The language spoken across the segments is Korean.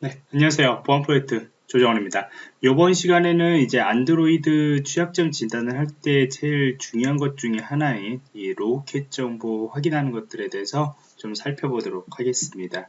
네, 안녕하세요. 보안 프로젝트 조정원입니다. 이번 시간에는 이제 안드로이드 취약점 진단을 할 때 제일 중요한 것 중에 하나인 이 로켓 정보 확인하는 것들에 대해서 좀 살펴보도록 하겠습니다.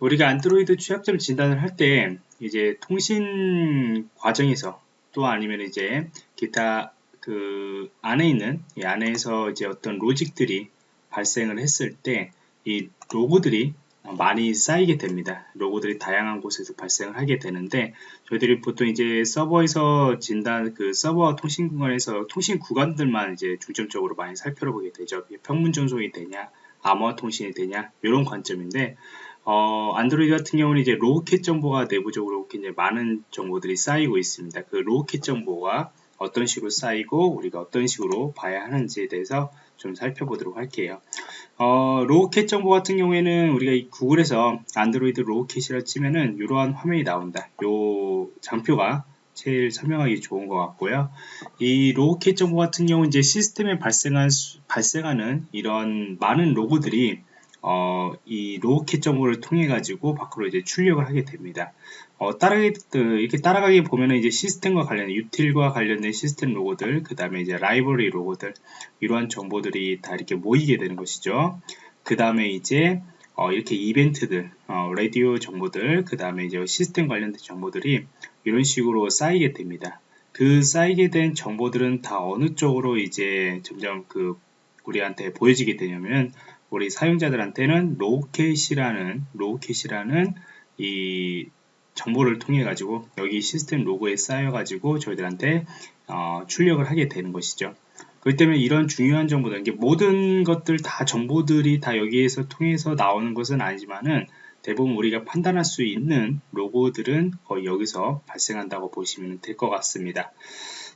우리가 안드로이드 취약점 진단을 할 때 이제 통신 과정에서 또 아니면 이제 기타 그 안에 있는 이 안에서 이제 어떤 로직들이 발생을 했을 때 이 로고들이 많이 쌓이게 됩니다. 로고들이 다양한 곳에서 발생을 하게 되는데 저희들이 보통 이제 서버에서 진단 그 서버와 통신 구간에서 통신 구간들만 이제 중점적으로 많이 살펴보게 되죠. 평문 전송이 되냐, 암호화 통신이 되냐 이런 관점인데 어, 안드로이드 같은 경우는 이제 로켓 정보가 내부적으로 굉장히 많은 정보들이 쌓이고 있습니다. 그 로켓 정보가 어떤 식으로 쌓이고 우리가 어떤 식으로 봐야 하는지에 대해서 좀 살펴보도록 할게요. 어, logcat 정보 같은 경우에는 우리가 구글에서 안드로이드 logcat이라 치면은 이러한 화면이 나온다. 요 장표가 제일 설명하기 좋은 것 같고요. 이 logcat 정보 같은 경우 이제 시스템에 발생한 발생하는 이런 많은 로그들이 어, 이 logcat 정보를 통해 가지고 밖으로 이제 출력을 하게 됩니다. 어, 따라가기, 이렇게 따라가기 보면은 이제 시스템과 관련된, util과 관련된 시스템 로그들, 그 다음에 이제 라이브러리 로그들, 이러한 정보들이 다 이렇게 모이게 되는 것이죠. 그 다음에 이제, 어, 이렇게 이벤트들, 어, 라디오 정보들, 그 다음에 이제 시스템 관련된 정보들이 이런 식으로 쌓이게 됩니다. 그 쌓이게 된 정보들은 다 어느 쪽으로 이제 점점 그 우리한테 보여지게 되냐면 우리 사용자들한테는 logcat이라는 logcat이라는 이 정보를 통해 가지고 여기 시스템 로그에 쌓여 가지고 저희들한테 어, 출력을 하게 되는 것이죠. 그렇기 때문에 이런 중요한 정보들, 이게 모든 것들 다 정보들이 다 여기에서 통해서 나오는 것은 아니지만은 대부분 우리가 판단할 수 있는 로고들은 거의 여기서 발생한다고 보시면 될 것 같습니다.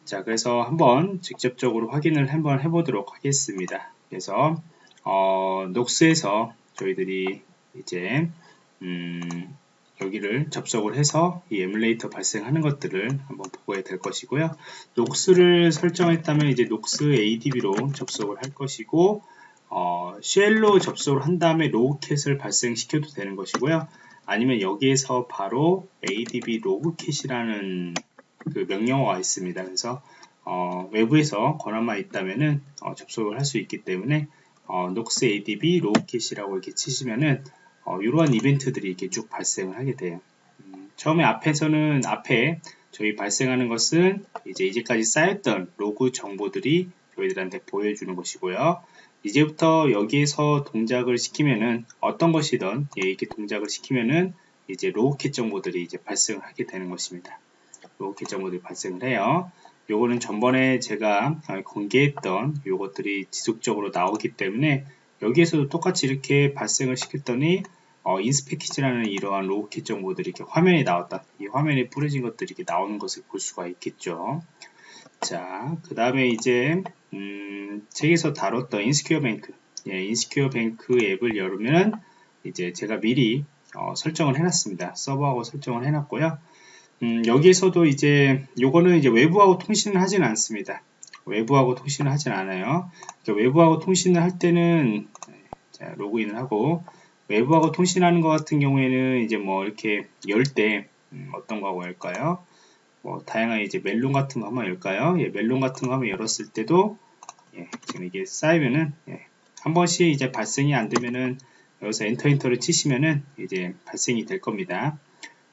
자, 그래서 한번 직접적으로 확인을 한번 해보도록 하겠습니다. 그래서 어, 녹스에서 저희들이 이제 음, 여기를 접속을 해서 이 에뮬레이터 발생하는 것들을 한번 보고야 될 것이고요. 녹스를 설정했다면 이제 녹스 ADB로 접속을 할 것이고 어, shell로 접속을 한 다음에 logcat을 발생시켜도 되는 것이고요. 아니면 여기에서 바로 adb logcat이라는 그 명령어가 있습니다. 그래서 어, 외부에서 권한만 있다면은 어, 접속을 할 수 있기 때문에 어, 녹스 adb logcat이라고 이렇게 치시면은 어, 이러한 이벤트들이 이렇게 쭉 발생을 하게 돼요. 음, 처음에 앞에서는 앞에 저희 발생하는 것은 이제 이제까지 쌓였던 로그 정보들이 저희들한테 보여주는 것이고요. 이제부터 여기에서 동작을 시키면은 어떤 것이든 예, 이렇게 동작을 시키면은 이제 logcat 정보들이 이제 발생을 하게 되는 것입니다. logcat 정보들이 발생을 해요. 요거는 전번에 제가 공개했던 요것들이 지속적으로 나오기 때문에 여기에서도 똑같이 이렇게 발생을 시켰더니 어, 인스패키지라는 이러한 logcat 정보들이 이렇게 화면에 나왔다. 이 화면에 뿌려진 것들이 이렇게 나오는 것을 볼 수가 있겠죠. 자, 그 다음에 이제 음, 책에서 다뤘던 Insecure Bank, 예, Insecure Bank 앱을 열으면 이제 제가 미리 어, 설정을 해놨습니다. 서버하고 설정을 해놨고요. 음, 여기에서도 이제 요거는 이제 외부하고 통신을 하진 않습니다. 외부하고 통신을 하진 않아요. 외부하고 통신을 할 때는 자, 로그인을 하고 외부하고 통신하는 것 같은 경우에는 이제 뭐 이렇게 열때 음, 어떤 거 하고 열까요? 뭐 다양한 이제 멜론 같은 거 한번 열까요? 예, 멜론 같은 거 한번 열었을 때도 예, 지금 이게 쌓이면은 예, 한 번씩 이제 발생이 안 되면은 여기서 엔터 엔터를 치시면은 이제 발생이 될 겁니다.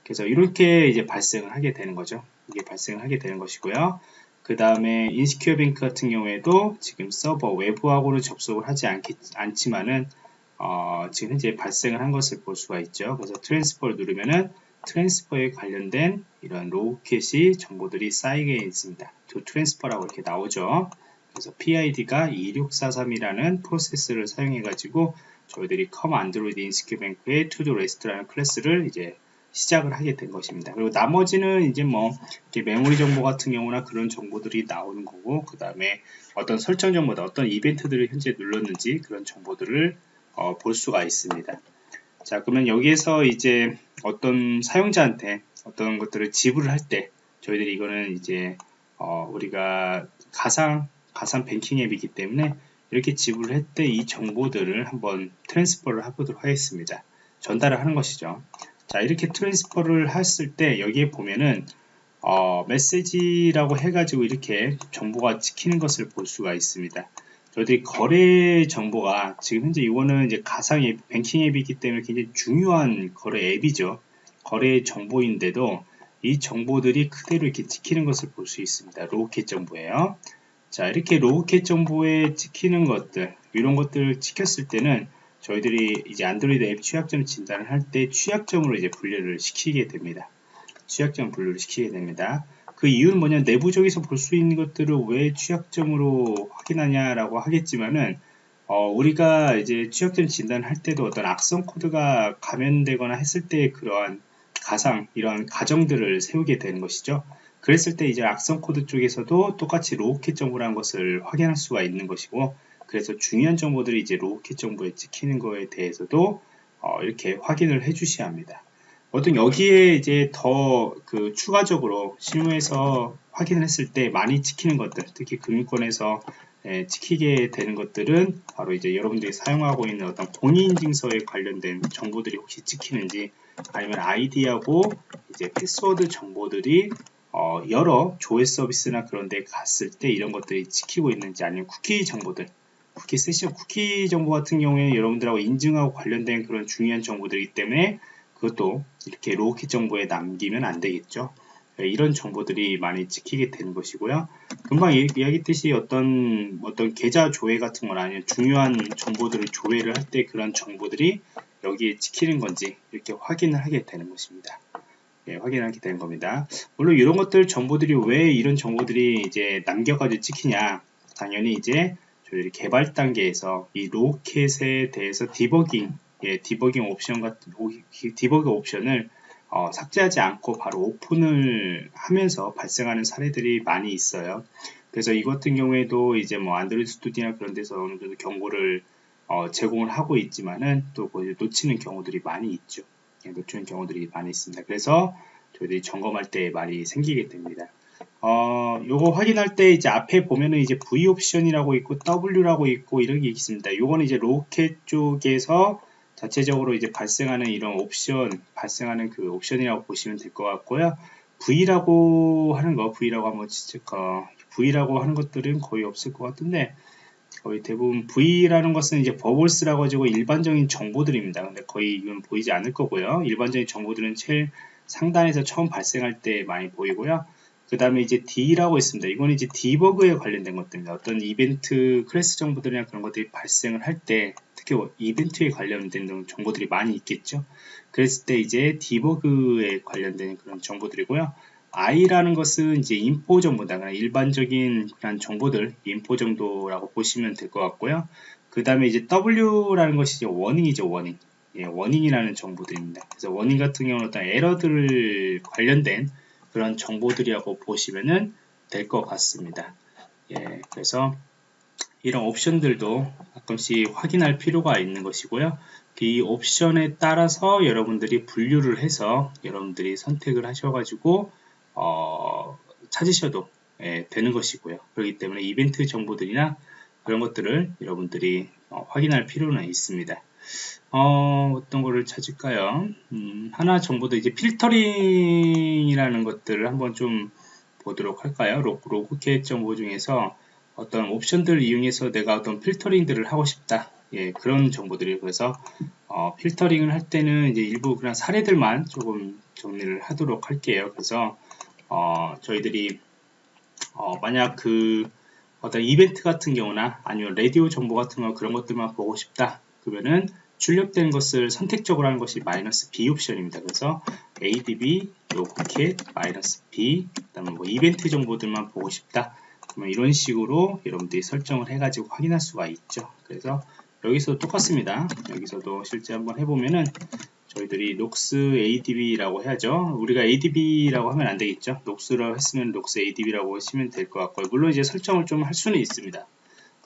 그래서 이렇게 이제 발생을 하게 되는 거죠. 이게 발생을 하게 되는 것이고요. 그 다음에 Insecure Bank 같은 경우에도 지금 서버 외부하고는 접속을 하지 않겠, 않지만은 어, 지금 현재 발생을 한 것을 볼 수가 있죠. 그래서 transfer를 누르면은 transfer에 관련된 이런 logcat이 정보들이 쌓이게 있습니다. to 트랜스퍼라고 이렇게 나오죠. 그래서 PID가 2643이라는 프로세스를 사용해 가지고 저희들이 Insecure Bank의 to do rest라는 클래스를 이제 시작을 하게 된 것입니다. 그리고 나머지는 이제 뭐 메모리 정보 같은 경우나 그런 정보들이 나오는 거고 그 다음에 어떤 설정 정보다 어떤 이벤트들을 현재 눌렀는지 그런 정보들을 어, 볼 수가 있습니다. 자 그러면 여기에서 이제 어떤 사용자한테 어떤 것들을 지불을 할 때 저희들이 이거는 이제 어, 우리가 가상 가상 뱅킹 앱이기 때문에 이렇게 지불을 할 때 이 정보들을 한번 transfer를 해보도록 하겠습니다. 전달을 하는 것이죠. 자 이렇게 transfer를 했을 때 여기에 보면은 어, 메시지라고 해가지고 이렇게 정보가 찍히는 것을 볼 수가 있습니다. 저희들이 거래 정보가 지금 현재 이거는 이제 가상 앱, 뱅킹 앱이기 때문에 굉장히 중요한 거래 앱이죠. 거래 정보인데도 이 정보들이 그대로 이렇게 찍히는 것을 볼 수 있습니다. logcat 정보예요. 자, 이렇게 logcat 정보에 찍히는 것들, 이런 것들을 찍혔을 때는 저희들이 이제 안드로이드 앱 취약점 진단을 할 때 취약점으로 이제 분류를 시키게 됩니다. 취약점 분류를 시키게 됩니다. 그 이유는 뭐냐 내부적에서 볼 수 있는 것들을 왜 취약점으로 확인하냐라고 하겠지만은 어, 우리가 이제 취약점 진단을 할 때도 어떤 악성 코드가 감염되거나 했을 때 그러한 가상 이런 가정들을 세우게 되는 것이죠. 그랬을 때 이제 악성 코드 쪽에서도 똑같이 logcat 정보라는 것을 확인할 수가 있는 것이고 그래서 중요한 정보들이 이제 logcat 정보에 찍히는 거에 대해서도 어, 이렇게 확인을 해 주셔야 합니다. 어떤 여기에 이제 더 그 추가적으로 실무에서 확인을 했을 때 많이 찍히는 것들 특히 금융권에서 예, 찍히게 되는 것들은 바로 이제 여러분들이 사용하고 있는 어떤 공인인증서에 관련된 정보들이 혹시 찍히는지 아니면 아이디하고 이제 패스워드 정보들이 어, 여러 조회 서비스나 그런 데 갔을 때 이런 것들이 찍히고 있는지 아니면 쿠키 정보들 쿠키 세션 쿠키 정보 같은 경우에 여러분들하고 인증하고 관련된 그런 중요한 정보들이기 때문에 그것도 이렇게 logcat 정보에 남기면 안 되겠죠. 네, 이런 정보들이 많이 찍히게 되는 것이고요. 금방 이야기했듯이 어떤 어떤 계좌 조회 같은 건 아니면 중요한 정보들을 조회를 할 때 그런 정보들이 여기에 찍히는 건지 이렇게 확인을 하게 되는 것입니다. 예, 확인하게 되는 겁니다. 물론 이런 것들 정보들이 왜 이런 정보들이 이제 남겨가지고 찍히냐 당연히 이제 저희들이 개발 단계에서 이 로켓에 대해서 디버깅 예, 디버깅 옵션 같은 디버깅 옵션을 어, 삭제하지 않고 바로 오픈을 하면서 발생하는 사례들이 많이 있어요. 그래서 이 같은 경우에도 이제 뭐 안드로이드 스튜디오나 그런 데서 어느 정도 경고를 어, 제공을 하고 있지만은 또 놓치는 경우들이 많이 있죠. 예, 놓치는 경우들이 많이 있습니다. 그래서 저희들이 점검할 때 많이 생기게 됩니다. 어, 요거 확인할 때 이제 앞에 보면은 이제 V 옵션이라고 있고 W라고 있고 이런 게 있습니다. 요거는 이제 로켓 쪽에서 자체적으로 이제 발생하는 이런 옵션, 발생하는 그 옵션이라고 보시면 될 것 같고요. V라고 하는 거, V라고 한번 어, V라고 하는 것들은 거의 없을 것 같은데, 거의 대부분 V라는 것은 이제 버블스라고 가지고 일반적인 정보들입니다. 근데 거의 이건 보이지 않을 거고요. 일반적인 정보들은 제일 상단에서 처음 발생할 때 많이 보이고요. 그 다음에 이제 D라고 있습니다. 이건 이제 debug에 관련된 것들입니다. 어떤 이벤트 클래스 정보들이나 그런 것들이 발생을 할 때 특히 이벤트에 관련된 정보들이 많이 있겠죠. 그랬을 때 이제 debug에 관련된 그런 정보들이고요. I라는 것은 이제 info 정보다 일반적인 그런 정보들 info 정도라고 보시면 될 것 같고요. 그 다음에 이제 W라는 것이 이제 warning이죠 warning. 예, 워닝이라는 정보들입니다. 그래서 워닝 같은 경우는 어떤 에러들 관련된 그런 정보들이라고 보시면 될 것 같습니다. 예, 그래서 이런 옵션들도 가끔씩 확인할 필요가 있는 것이고요. 이 옵션에 따라서 여러분들이 분류를 해서 여러분들이 선택을 하셔가지고 어, 찾으셔도 예, 되는 것이고요. 그렇기 때문에 이벤트 정보들이나 그런 것들을 여러분들이 어, 확인할 필요는 있습니다. 어, 어떤 거를 찾을까요? 음, 하나 정보도 이제 필터링이라는 것들을 한번 좀 보도록 할까요? 로그, logcat 정보 중에서 어떤 옵션들을 이용해서 내가 어떤 필터링들을 하고 싶다. 예, 그런 정보들이 그래서 어, 필터링을 할 때는 이제 일부 그냥 사례들만 조금 정리를 하도록 할게요. 그래서 어, 저희들이 어, 만약 그 어떤 이벤트 같은 경우나 아니면 라디오 정보 같은 거 그런 것들만 보고 싶다. 그러면은 출력된 것을 선택적으로 하는 것이 마이너스 B 옵션입니다. 그래서 ADB, 로켓, 마이너스 B, 그 다음에 뭐 이벤트 정보들만 보고 싶다. 그러면 이런 식으로 여러분들이 설정을 해가지고 확인할 수가 있죠. 그래서 여기서 똑같습니다. 여기서도 실제 한번 해보면은 저희들이 녹스 ADB라고 해야죠. 우리가 ADB라고 하면 안 되겠죠. 녹스라고 했으면 녹스 ADB라고 하시면 될 것 같고요. 물론 이제 설정을 좀 할 수는 있습니다.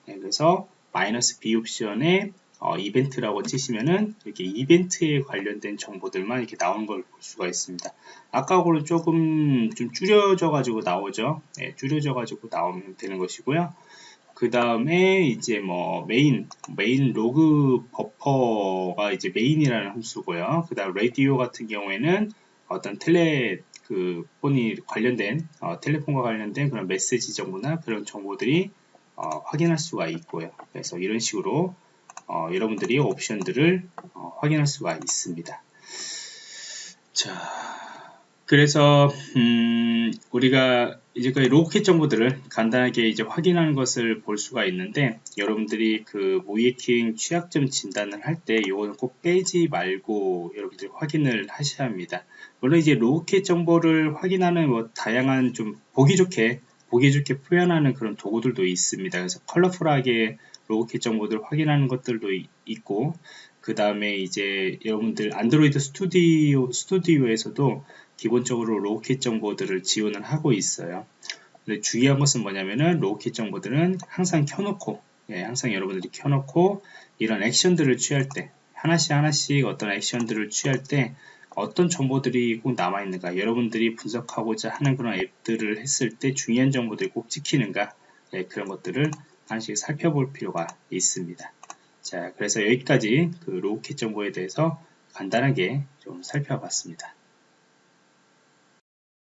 네, 그래서 마이너스 B 옵션에 어, 이벤트라고 치시면은 이렇게 이벤트에 관련된 정보들만 이렇게 나온 걸 볼 수가 있습니다. 아까하고는 조금 좀 줄여져 가지고 나오죠. 네, 줄여져 가지고 나오면 되는 것이고요. 그 다음에 이제 뭐 main main log buffer가 이제 main이라는 함수고요. 그 다음 라디오 같은 경우에는 어떤 텔레 그 폰이 관련된 어, 텔레폰과 관련된 그런 메시지 정보나 그런 정보들이 어, 확인할 수가 있고요. 그래서 이런 식으로 어, 여러분들이 옵션들을 어, 확인할 수가 있습니다. 자, 그래서 음, 우리가 이제까지 로켓 정보들을 간단하게 이제 확인하는 것을 볼 수가 있는데 여러분들이 그 모이킹 취약점 진단을 할 때 이거는 꼭 빼지 말고 여러분들이 확인을 하셔야 합니다. 물론 이제 로켓 정보를 확인하는 뭐 다양한 좀 보기 좋게 보기 좋게 표현하는 그런 도구들도 있습니다. 그래서 컬러풀하게 logcat 정보들 확인하는 것들도 있고 그 다음에 이제 여러분들 안드로이드 스튜디오 스튜디오에서도 기본적으로 logcat 정보들을 지원을 하고 있어요. 근데 중요한 것은 뭐냐면은 logcat 정보들은 항상 켜놓고 예, 항상 여러분들이 켜놓고 이런 액션들을 취할 때 하나씩 하나씩 어떤 액션들을 취할 때 어떤 정보들이 꼭 남아있는가 여러분들이 분석하고자 하는 그런 앱들을 했을 때 중요한 정보들이 꼭 찍히는가 예, 그런 것들을 하나씩 살펴볼 필요가 있습니다. 자 그래서 여기까지 그 로켓 정보에 대해서 간단하게 좀 살펴봤습니다.